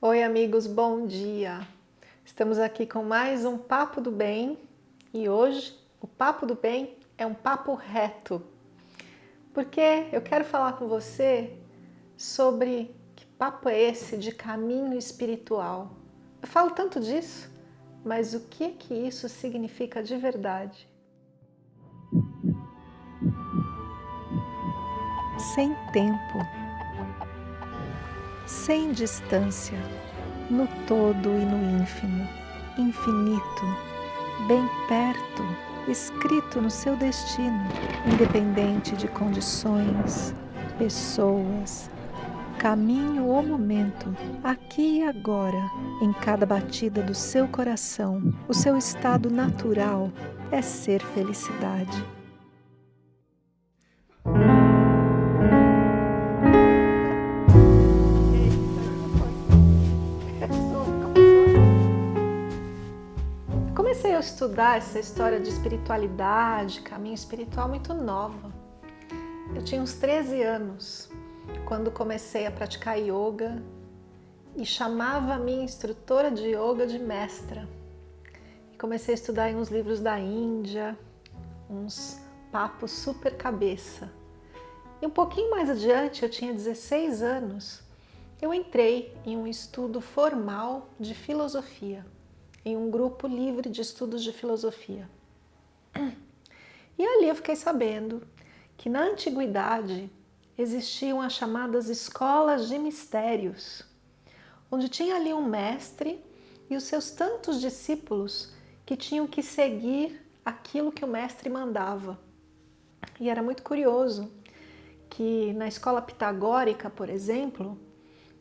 Oi amigos, bom dia! Estamos aqui com mais um Papo do Bem e hoje o Papo do Bem é um papo reto porque eu quero falar com você sobre que papo é esse de caminho espiritual. Eu falo tanto disso, mas o que que isso significa de verdade? Sem tempo sem distância, no todo e no ínfimo, infinito, bem perto, escrito no seu destino, independente de condições, pessoas, caminho ou momento, aqui e agora, em cada batida do seu coração, o seu estado natural é ser felicidade. Comecei a estudar essa história de espiritualidade, caminho espiritual muito nova. Eu tinha uns 13 anos quando comecei a praticar yoga e chamava a minha instrutora de yoga de mestra. Comecei a estudar em uns livros da Índia, uns papos super cabeça. E um pouquinho mais adiante, eu tinha 16 anos, eu entrei em um estudo formal de filosofia em um grupo livre de estudos de filosofia. E ali eu fiquei sabendo que na antiguidade existiam as chamadas escolas de mistérios, onde tinha ali um mestre e os seus tantos discípulos que tinham que seguir aquilo que o mestre mandava. E era muito curioso que na escola pitagórica, por exemplo,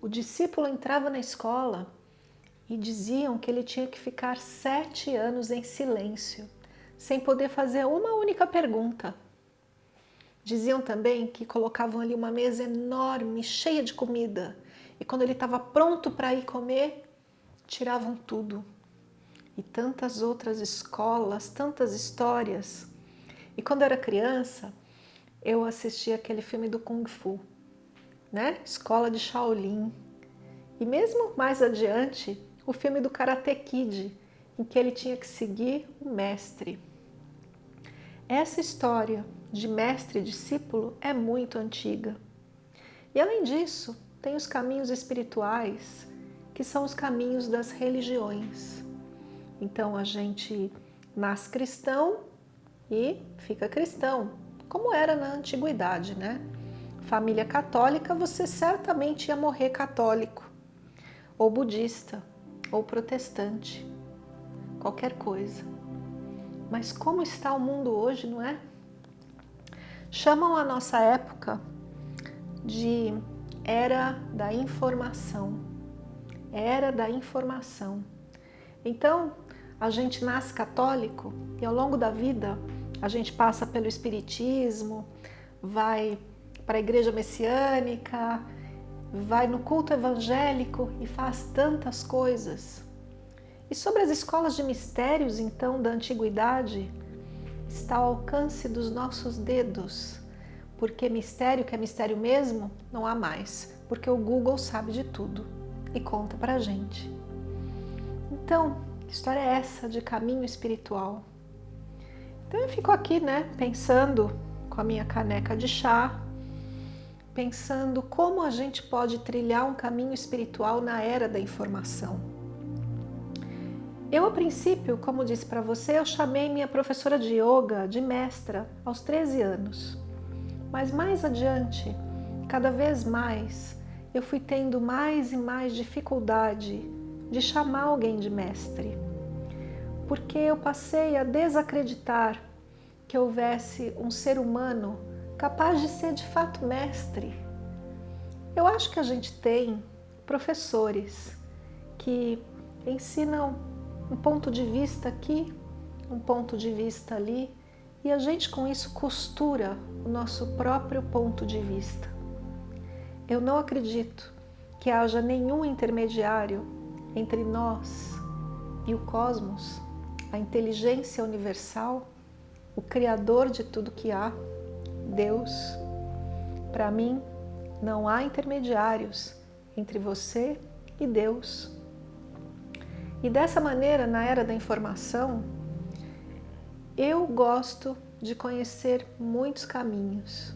o discípulo entrava na escola e diziam que ele tinha que ficar sete anos em silêncio, sem poder fazer uma única pergunta. Diziam também que colocavam ali uma mesa enorme, cheia de comida, e quando ele estava pronto para ir comer, tiravam tudo. E tantas outras escolas, tantas histórias. E quando era criança, eu assistia aquele filme do Kung Fu, né? Escola de Shaolin. E mesmo mais adiante, o filme do Karate Kid, em que ele tinha que seguir o mestre. Essa história de mestre e discípulo é muito antiga. E além disso, tem os caminhos espirituais, que são os caminhos das religiões. Então a gente nasce cristão e fica cristão, como era na antiguidade, né? Família católica, você certamente ia morrer católico ou budista ou protestante, qualquer coisa. Mas como está o mundo hoje, não é? Chamam a nossa época de era da informação. Era da informação. Então, a gente nasce católico e ao longo da vida a gente passa pelo espiritismo, vai para a igreja messiânica, vai no culto evangélico e faz tantas coisas. E sobre as escolas de mistérios, então, da antiguidade, está ao alcance dos nossos dedos, porque mistério que é mistério mesmo, não há mais, porque o Google sabe de tudo e conta pra gente. Então, que história é essa de caminho espiritual? Então eu fico aqui, né, pensando com a minha caneca de chá, pensando como a gente pode trilhar um caminho espiritual na era da informação. Eu, a princípio, como disse para você, eu chamei minha professora de yoga de mestra aos 13 anos. Mas mais adiante, cada vez mais, eu fui tendo mais e mais dificuldade de chamar alguém de mestre. Porque eu passei a desacreditar que houvesse um ser humano capaz de ser de fato mestre. Eu acho que a gente tem professores que ensinam um ponto de vista aqui, um ponto de vista ali, e a gente com isso costura o nosso próprio ponto de vista. Eu não acredito que haja nenhum intermediário entre nós e o cosmos, a inteligência universal, o Criador de tudo que há, Deus. Para mim, não há intermediários entre você e Deus. E dessa maneira, na era da informação, eu gosto de conhecer muitos caminhos.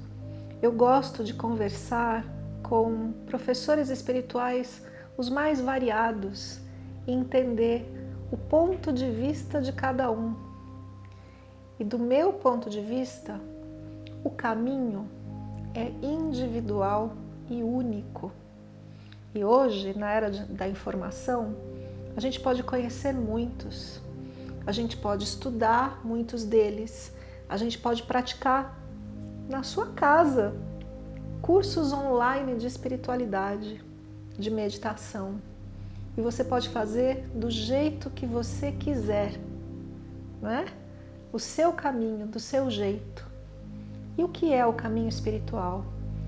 Eu gosto de conversar com professores espirituais os mais variados e entender o ponto de vista de cada um. E do meu ponto de vista, o caminho é individual e único. E hoje, na era da informação, a gente pode conhecer muitos, a gente pode estudar muitos deles, a gente pode praticar na sua casa cursos online de espiritualidade, de meditação. E você pode fazer do jeito que você quiser, não é? O seu caminho, do seu jeito. E o que é o caminho espiritual?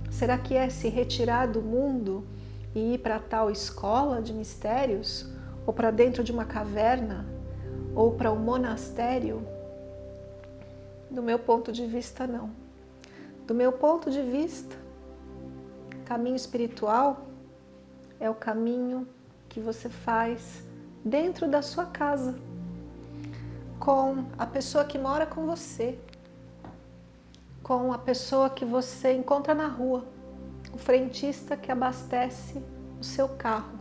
Será que é se retirar do mundo e ir para tal escola de mistérios? Ou para dentro de uma caverna? Ou para um monastério? Do meu ponto de vista, não. Do meu ponto de vista, caminho espiritual é o caminho que você faz dentro da sua casa, com a pessoa que mora com você, com a pessoa que você encontra na rua, o frentista que abastece o seu carro.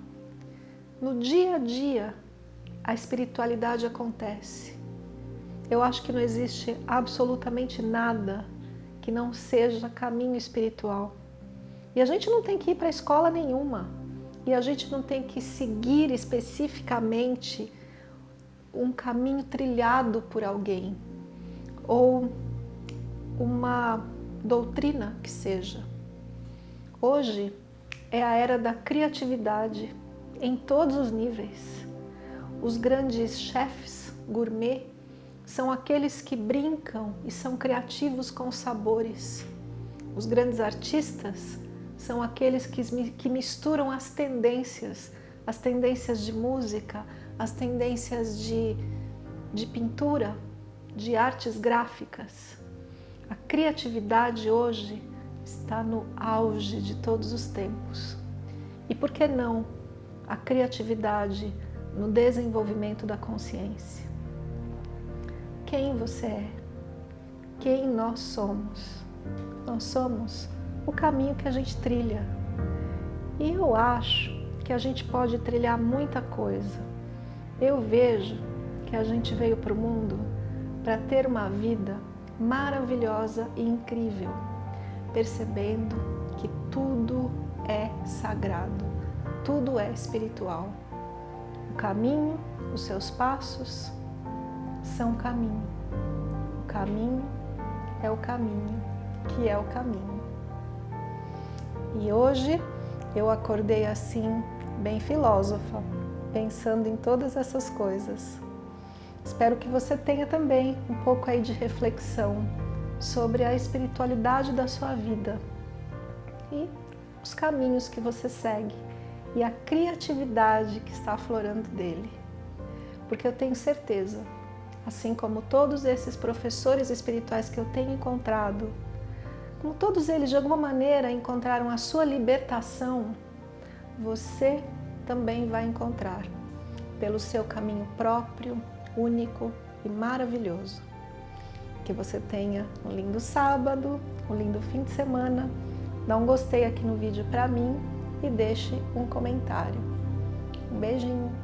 No dia a dia, a espiritualidade acontece. Eu acho que não existe absolutamente nada que não seja caminho espiritual. E a gente não tem que ir para escola nenhuma. E a gente não tem que seguir especificamente um caminho trilhado por alguém. Ou uma doutrina que seja. Hoje é a era da criatividade em todos os níveis. Os grandes chefes gourmet são aqueles que brincam e são criativos com sabores. Os grandes artistas são aqueles que, misturam as tendências, as tendências de música, as tendências de, de pintura, de artes gráficas. Criatividade hoje está no auge de todos os tempos. E por que não a criatividade no desenvolvimento da consciência? Quem você é? Quem nós somos? Nós somos o caminho que a gente trilha. E eu acho que a gente pode trilhar muita coisa. Eu vejo que a gente veio para o mundo para ter uma vida maravilhosa e incrível, percebendo que tudo é sagrado, tudo é espiritual. O caminho, os seus passos são caminho. O caminho é o caminho que é o caminho. E hoje eu acordei assim, bem filósofa, pensando em todas essas coisas. Espero que você tenha também um pouco aí de reflexão sobre a espiritualidade da sua vida e os caminhos que você segue e a criatividade que está aflorando dele. Porque eu tenho certeza, assim como todos esses professores espirituais que eu tenho encontrado, como todos eles de alguma maneira encontraram a sua libertação, você também vai encontrar pelo seu caminho próprio, único e maravilhoso. Que você tenha um lindo sábado, um lindo fim de semana. Dá um gostei aqui no vídeo para mim e deixe um comentário. Um beijinho!